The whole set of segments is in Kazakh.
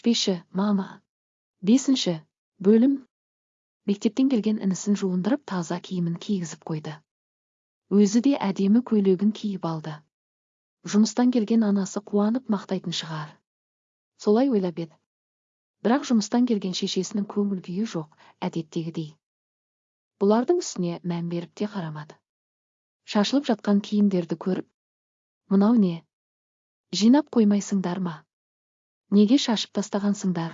ішпеші мама. Бесінші бөлім. Мектептен келген інісін жуындырып таза киімін кигізіп қойды. Өзі де әдемі көйлегін киіп алды. Жұмыстан келген анасы қуанып мақтайтын шығар. Солай ойлап еді. Бірақ жұмыстан келген шешесінің көңіл күйі жоқ әдеттегідей. Бұлардың үстіне мән беріп те қарамады. Шашылып жатқан киімдерді көріп мынау не? Жинап қоймайсыңдар ма? Неге шашып тастағансыңдар?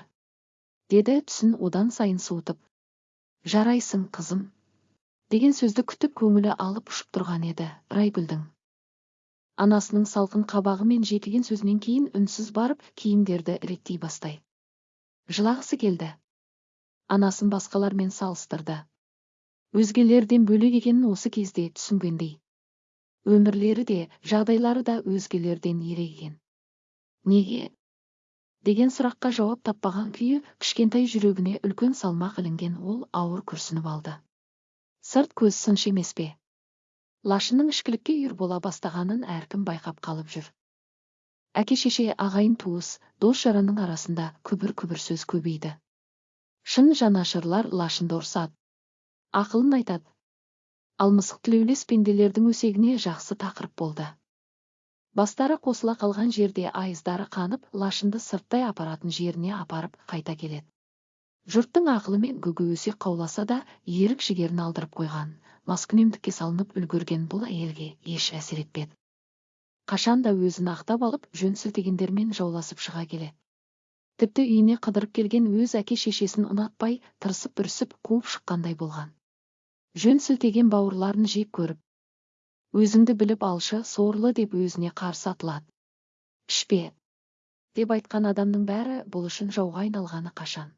деді түсін одан сайын суытып. Жарайсың қызым деген сөзді күтіп көңілі алып ұшып тұрған еді райгүлдің. Анасының салқын қабағы мен жетілген сөзінен кейін үнсіз барып киімдерді реттей бастай. Жылағысы келді. Анасын басқалармен салыстырды. Өзгелерден бөлек екенін осы кезде түсінгендей. Өмірлері де жағдайлары да өзгелерден ерек екен неге деген сұраққа жауап таппаған күйі кішкентай жүрегіне үлкен салмақ ілінген ол ауыр күрсініп алды. Сырт көз сыншы емес пе? Лашынның ішкілікке үйір бола бастағанын әркім байқап қалып жүр. Әке шеше ағайын туыс дос жаранның арасында күбір күбір сөз көбейді. Шын жанашырлар лашынды ұрсады ақылын айтады. Ал мысық тілеулес пенделердің өсегіне жақсы тақырып болды. Бастары қосыла қалған жерде айыздары қанып лашынды сырттай апаратын жеріне апарып қайта келеді. Жұрттың ақылымен гүгі өсек қауласа да ерік жігерін алдырып қойған маскүнемдікке салынып үлгерген бұл әйелге еш әсер етпеді. Қашан да өзін ақтап алып жөн сілтегендермен жауласып шыға келеді тіпті үйіне қыдырып келген өз әке шешесін ұнатпай тырысып бүрісіп қуып шыққандай болған. Жөн сілтеген бауырларын жек көріп өзіңді біліп алшы сорлы деп өзіне қарсы атылады. Ішпе деп айтқан адамның бәрі бұл үшін жауға айналғаны қашан?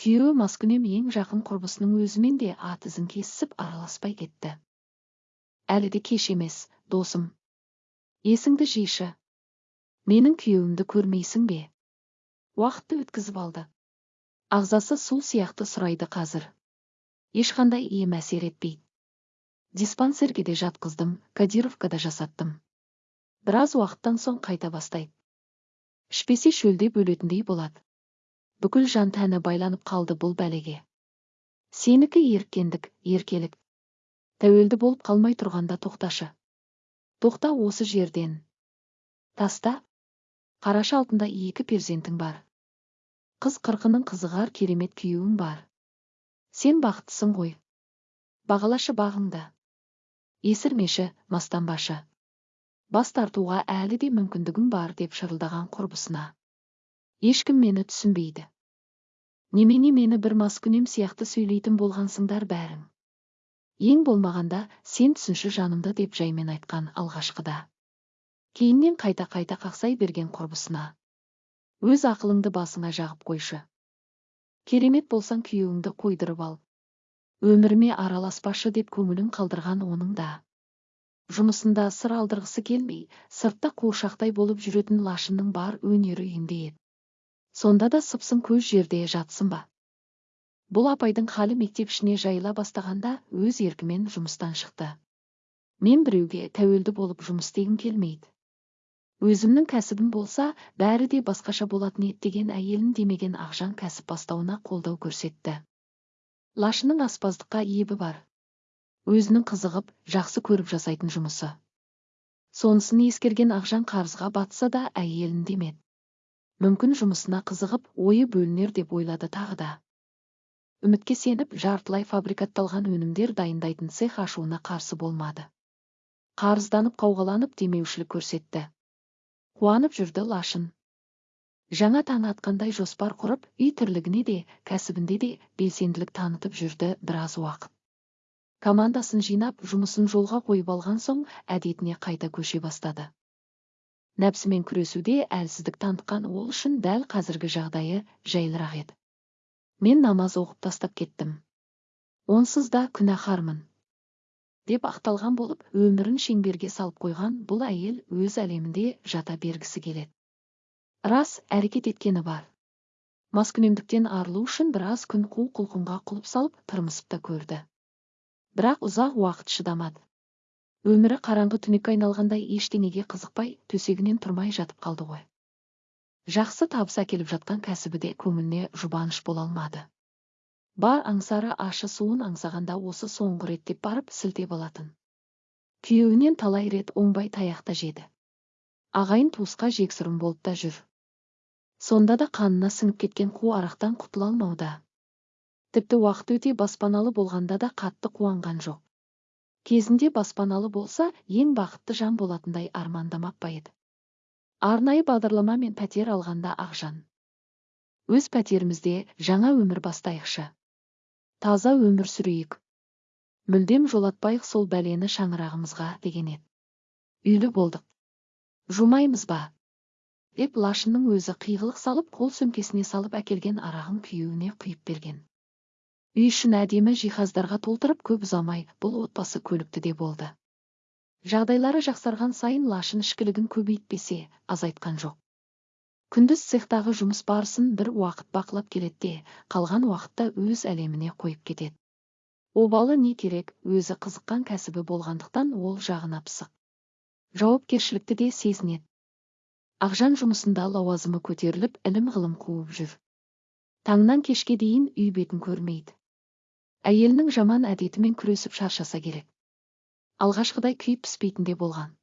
Күйеуі маскүнем ең жақын құрбысының өзімен де ат ізін кесісіп араласпай кетті. Әлі де кеш емес досым. Есіңді жишы. Менің күйеуімді көрмейсің бе? Уақытты өткізіп алды. Ағзасы су сияқты сұрайды қазір. Ешқандай ем әсер етпейді. Диспансерге де жатқыздым кадировкада жасаттым. Біраз уақыттан соң қайта бастайды ішпесе шөлдеп өлетіндей болады. Бүкіл жан тәні байланып қалды бұл бәлеге. Сенікі еркендік еркелік. Тәуелді болып қалмай тұрғанда тоқташы. Тоқта осы жерден. Таста қараша алтында екі перзентің бар. Қыз қырқының қызығар керемет күйеуің бар. Сен бақыттысың ғой. Бағалашы бағыңды. Есірмеші мастанбашы бас тартуға әлі де мүмкіндігің бар деп шырылдаған құрбысына. Ешкім мені түсінбейді. Немене мені бір маскүнем сияқты сөйлейтін болғансыңдар бәрің. Ең болмағанда сен түсінші жанымды деп жаймен айтқан алғашқыда. Кейіннен қайта қайта қақсай берген құрбысына. Өз ақылыңды басыңа жағып қойшы. Керемет болсаң күйеуіңді қойдырып ал. Өміріме араласпашы деп көңілін қалдырған оның да. Жұмысында сыр алдырғысы келмей сыртта қуыршақтай болып жүретін лашынның бар өнері үйінде еді. Сонда да сыпсың көз жерде жатсын ба? Бұл апайдың халі мектеп ішіне жайыла бастағанда өз еркімен жұмыстан шықты. Мен біреуге тәуелді болып жұмыс істегім келмейді. Өзімнің кәсібім болса бәрі де басқаша болатын еді деген әйелін демеген ақжан кәсіп бастауына қолдау көрсетті. Лашының аспаздыққа ебі бар. Өзінің қызығып жақсы көріп жасайтын жұмысы. Сонысын ескерген ақжан қарызға батса да әйелін демеді. Мүмкін жұмысына қызығып ойы бөлінер деп ойлады тағы да. Үмітке сеніп жартылай фабрикатталған өнімдер дайындайтын цех ашуына қарсы болмады. Қарызданып қауғаланып демеушілік көрсетті. Қуанып жүрді лашын. Жаңа таң атқандай жоспар құрып үй тірлігіне де кәсібінде де белсенділік танытып жүрді біраз уақыт. Командасын жинап жұмысын жолға қойып алған соң әдетіне қайта көше бастады. Нәпсімен күресуде әлсіздік танытқан ол үшін дәл қазіргі жағдайы жайлырақ еді. Мен намаз оқып тастап кеттім. Онсыз да күнәһармын деп ақталған болып өмірін шеңберге салып қойған бұл әйел өз әлемінде жата бергісі келеді. Рас әрекет еткені бар. Маскүнемдіктен арылу үшін біраз күн қу құлқынға құлып салып тырмысып та көрді. Бірақ ұзақ уақыт шыдамады. Өмірі қараңғы түнекке айналғандай ештеңеге қызықпай төсегінен тұрмай жатып қалды ғой. Жақсы табыс әкеліп жатқан кәсібі де көңіліне жұбаныш бола алмады. Бар аңсары ашы суын аңсағанда осы соңғы рет деп барып сілтеп алатын күйеуінен талай рет оңбай таяқ та жеді. Ағайын туысқа жексұрын болып та жүр. Сонда да қанына сіңіп кеткен қу арақтан құтыла алмауда. Тіпті уақыт өте баспаналы болғанда да қатты қуанған жоқ. Кезінде баспаналы болса ең бақытты жан болатындай армандамап па еді. Арнайы бағдарламамен пәтер алғанда ақжан өз пәтерімізде жаңа өмір бастайықшы. Таза өмір сүрейік. Мүлдем жолатпайық сол бәлені шаңырағымызға деген еді. Үйлі болдық. Жумаймыз ба? Деп лашынның өзі қиғылық салып қол сөмкесіне салып әкелген арағын күйеуіне құйып берген. Үй ішін әдемі жиһаздарға толтырып көп ұзамай бұл отбасы көлікті де болды. Жағдайлары жақсарған сайын лашын ішкілігін көбейтпесе азайтқан жоқ. Күндіз цехтағы жұмыс барысын бір уақыт бақылап келеді де қалған уақытта өз әлеміне қойып кетеді. Обалы не керек өзі қызыққан кәсібі болғандықтан ол жағына пысық. Жауапкершілікті де сезінеді. Ақжан жұмысында лауазымы көтеріліп ілім ғылым қуып жүр. Таңнан кешке дейін үй бетін көрмейді. Әйелінің жаман әдетімен күресіп шаршаса керек. Алғашқыдай күйіп піспейтін де болған.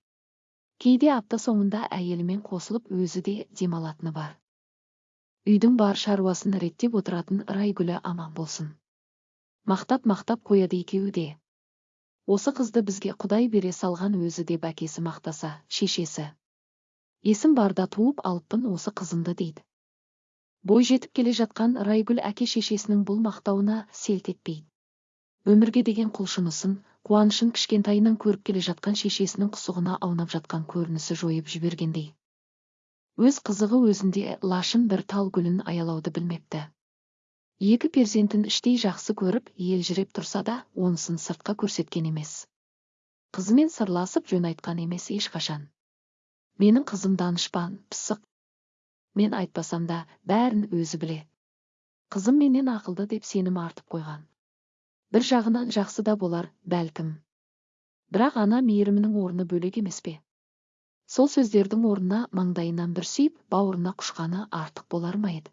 Кейде апта соңында әйелімен қосылып өзі де демалатыны бар. Үйдің бар шаруасын реттеп отыратын райгүлі аман болсын. Мақтап мақтап қояды екеуі де. Осы қызды бізге құдай бере салған өзі деп әкесі мақтаса шешесі. Есім барда туып алыппын осы қызымды дейді. Бой жетіп келе жатқан райгүл әке шешесінің бұл мақтауына селт етпейді. Өмірге деген құлшынысын қуанышын кішкентайынан көріп келе жатқан шешесінің құсығына аунап жатқан көрінісі жойып жібергендей. Өз қызығы өзінде лашын бір тал гүлін аялауды білмепті. Екі перзентін іштей жақсы көріп елжіреп тұрса да онысын сыртқа көрсеткен емес. Қызымен сырласып жөн айтқан емес ешқашан. Менің қызым данышпан пысық. Мен айтпасам да бәрін өзі біле. Қызым менен ақылды деп сенім артып қойған. Бір жағынан жақсы да болар бәлкім. Бірақ ана мейірімінің орны бөлек емес пе? Сол сөздердің орнына маңдайынан бір сүйіп бауырына құшқаны артық болар ма еді?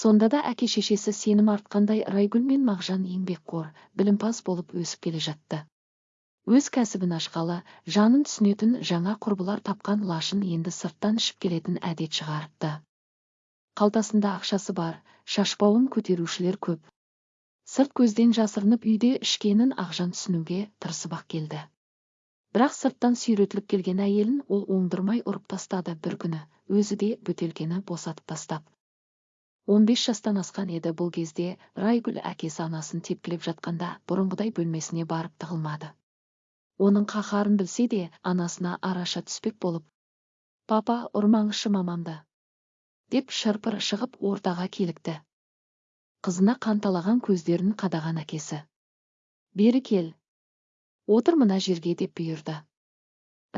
Сонда да әке шешесі сенім артқандай райгүл мен мағжан еңбекқор білімпаз болып өсіп келе жатты. Өз кәсібін ашқалы жанын түсінетін жаңа құрбылар тапқан лашын енді сырттан ішіп келетін әдет шығарыпты. Қалтасында ақшасы бар шашбауын көтерушілер көп. Сырт көзден жасырынып үйде ішкенін ақжан түсінуге тырысып ақ келді. Бірақ сырттан сүйретіліп келген әйелін ол оңдырмай ұрып тастады бір күні өзі де бөтелкені босатып тастап. Он бес жастан асқан еді бұл кезде райгүл әкесі анасын тепкілеп жатқанда бұрынғыдай бөлмесіне барып тығылмады. Оның қаһарын білсе де анасына араша түспек болып папа ұрмаңызшы мамамды деп шырпыр шығып ортаға келікті. Қызына қанталаған көздерін қадаған әкесі. Бері кел отыр мына жерге деп бұйырды.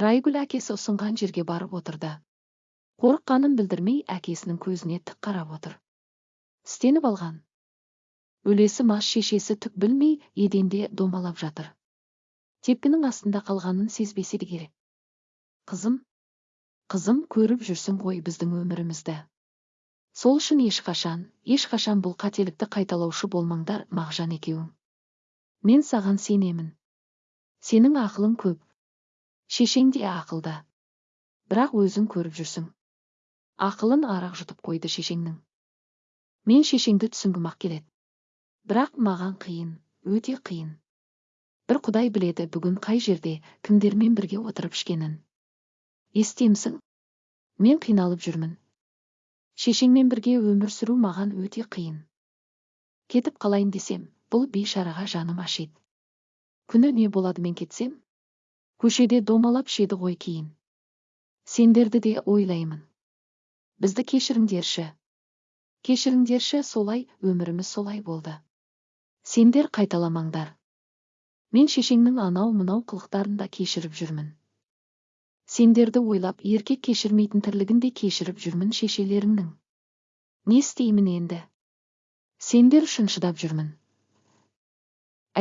Райгүл әкесі ұсынған жерге барып отырды. Қорыққанын білдірмей әкесінің көзіне тік қарап отыр. Тістеніп алған. Өлесі мас шешесі түк білмей еденде домалап жатыр. Тепкінің астында қалғанын сезбесе де керек. Қызым қызым көріп жүрсің ғой біздің өмірімізді. Сол үшін ешқашан ешқашан бұл қателікті қайталаушы болмаңдар мағжан екеуің. Мен саған сенемін. Сенің ақылың көп. Шешең де ақылды. Бірақ өзің көріп жүрсің. Ақылын арақ жұтып қойды шешеңнің. Мен шешеңді түсінгім ақ келеді. Бірақ маған қиын өте қиын. Бір құдай біледі бүгін қай жерде кімдермен бірге отырып ішкенін. Естемсің мен қиналып жүрмін. Шешеңмен бірге өмір сүру маған өте қиын. Кетіп қалайын десем бұл бейшараға жаным ашиды күні не болады мен кетсем? Көшеде домалап ішеді ғой кейін. Сендерді де ойлаймын. Бізді кешіріңдерші. Кешіріңдерші солай өміріміз солай болды. Сендер қайталамаңдар. Мен шешеңнің анау мынау қылықтарын да кешіріп жүрмін. Сендерді ойлап еркек кешірмейтін тірлігін де кешіріп жүрмін шешелеріңнің. Не істеймін енді? Сендер үшін шыдап жүрмін.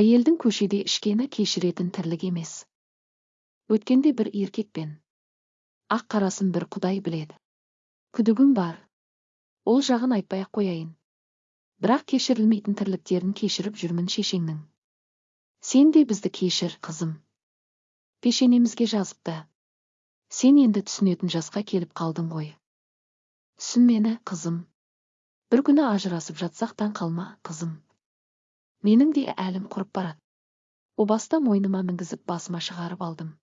Әйелдің көшеде ішкені кешіретін тірлік емес. Өткенде бір еркекпен ақ қарасын бір құдай біледі. Күдігім бар. Ол жағын айтпай ақ қояйын. Бірақ кешірілмейтін тірліктерін кешіріп жүрмін шешеңнің. Сен де бізді кешір қызым пешенемізге жазыпты сен енді түсінетін жасқа келіп қалдың ғой түсін мені қызым бір күні ажырасып жатсақ таң қалма қызым менің де әлім құрып барады о баста мойныма мінгізіп басыма шығарып алдым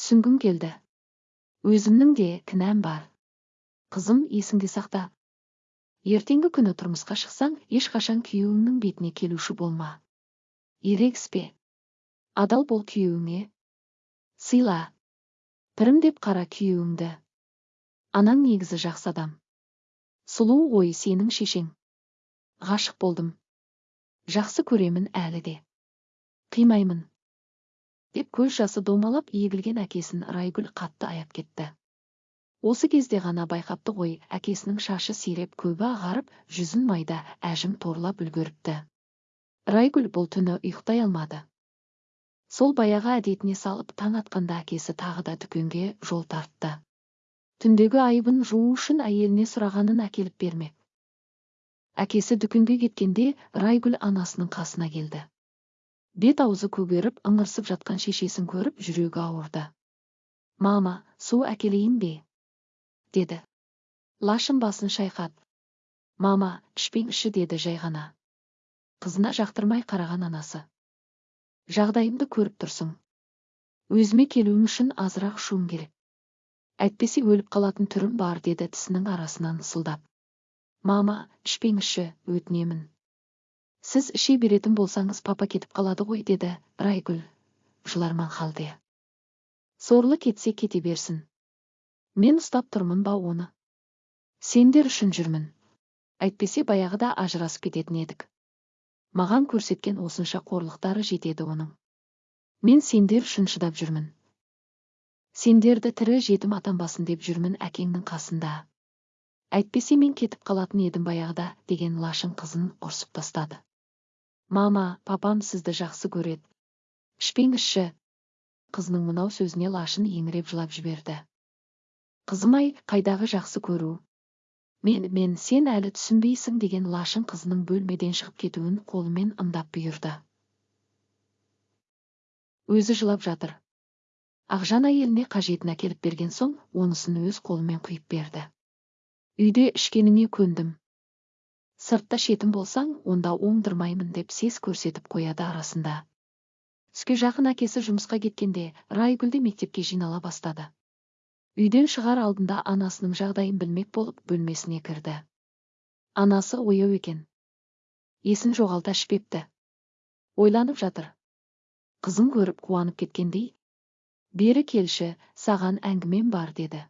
түсінгім келді өзімнің де кінәм бар қызым есіңде сақта ертеңгі күні тұрмысқа шықсаң ешқашан күйеуіңнің бетіне келуші болма ерегіспе адал бол күйеуіңе. Сыйла. Пірім деп қара күйеуіңді. Анаң негізі жақсы адам. Сұлу ғой сенің шешең. Ғашық болдым. Жақсы көремін әлі де. Қимаймын. Деп көз жасы домалап егілген әкесін райгүл қатты аяп кетті. Осы кезде ғана байқапты ғой әкесінің шашы сиреп көбі ағарып жүзін майда әжім торлап үлгеріпті. Райгүл бұл түні ұйықтай алмады. Сол баяғы әдетіне салып таң атқанда әкесі тағы да дүкенге жол тартты. Түндегі айыбын жуу үшін әйеліне сұрағанын әкеліп бермек әкесі дүкенге кеткенде райгүл анасының қасына келді. Бет аузы көгеріп ыңырсып жатқан шешесін көріп жүрегі ауырды. Мама су әкелейін бе? деді. Лашын басын шайқап мама ішпеңізші деді жай ғана. Қызына жақтырмай қараған анасы. Жағдайымды көріп тұрсың. Өзіме келуім үшін азырақ ішуім керек. Әйтпесе өліп қалатын түрім бар деді тісінің арасынан ысылдап мама ішпеңізші өтінемін сіз іше беретін болсаңыз папа кетіп қалады ғой деді райгүл жыларман халде. Сорлы кетсе кете берсін. Мен ұстап тұрмын ба оны? Сендер үшін жүрмін. Әйтпесе баяғыда ажырасып кететін едік маған көрсеткен осынша қорлықтары жетеді оның. Мен сендер үшін шыдап жүрмін. Сендерді тірі жетім атанбасын деп жүрмін әкеңнің қасында. Әйтпесе мен кетіп қалатын едім баяғыда деген лашын қызын ұрсып тастады. Мама папам сізді жақсы көреді. Ішпеңізші. Қызының мынау сөзіне лашын еңіреп жылап жіберді. Қызым ай қайдағы жақсы көру. Мен мен сен әлі түсінбейсің деген лашын қызының бөлмеден шығып кетуін қолымен ымдап бұйырды. Өзі жылап жатыр. Ақжан әйеліне қажетін әкеліп берген соң онысын өз қолымен құйып берді. Үйде ішкеніңе көндім. Сыртта шетім болсаң онда оңдырмаймын деп сес көрсетіп қояды арасында. Түске жақын әкесі жұмысқа кеткенде райгүл де мектепке жинала бастады. Үйден шығар алдында анасының жағдайын білмек болып бөлмесіне кірді. Анасы ояу екен. Есін жоғалта ішпепті ойланып жатыр. Қызын көріп қуанып кеткендей бері келші саған әңгімем бар деді.